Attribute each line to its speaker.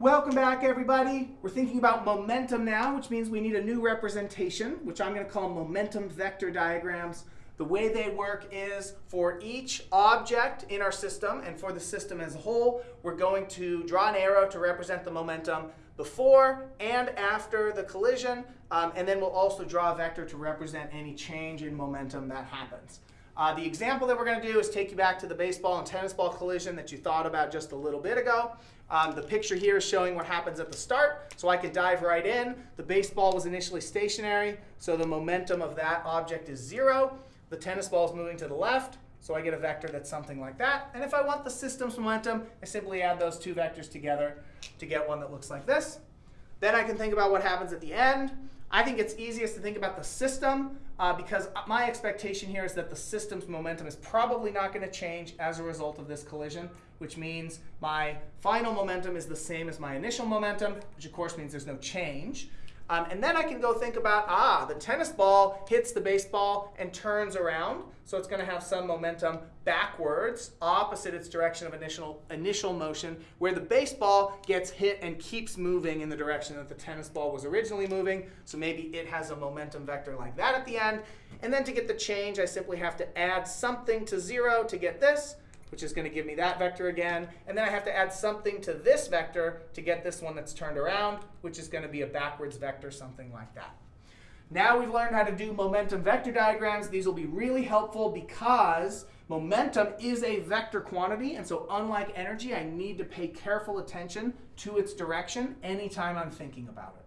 Speaker 1: Welcome back, everybody. We're thinking about momentum now, which means we need a new representation, which I'm going to call momentum vector diagrams. The way they work is for each object in our system and for the system as a whole, we're going to draw an arrow to represent the momentum before and after the collision, um, and then we'll also draw a vector to represent any change in momentum that happens. Uh, the example that we're going to do is take you back to the baseball and tennis ball collision that you thought about just a little bit ago. Um, the picture here is showing what happens at the start, so I can dive right in. The baseball was initially stationary, so the momentum of that object is zero. The tennis ball is moving to the left, so I get a vector that's something like that. And if I want the system's momentum, I simply add those two vectors together to get one that looks like this. Then I can think about what happens at the end. I think it's easiest to think about the system uh, because my expectation here is that the system's momentum is probably not going to change as a result of this collision, which means my final momentum is the same as my initial momentum, which of course means there's no change. Um, and then I can go think about, ah, the tennis ball hits the baseball and turns around. So it's going to have some momentum backwards, opposite its direction of initial, initial motion, where the baseball gets hit and keeps moving in the direction that the tennis ball was originally moving. So maybe it has a momentum vector like that at the end. And then to get the change, I simply have to add something to 0 to get this which is going to give me that vector again. And then I have to add something to this vector to get this one that's turned around, which is going to be a backwards vector, something like that. Now we've learned how to do momentum vector diagrams. These will be really helpful because momentum is a vector quantity. And so unlike energy, I need to pay careful attention to its direction anytime I'm thinking about it.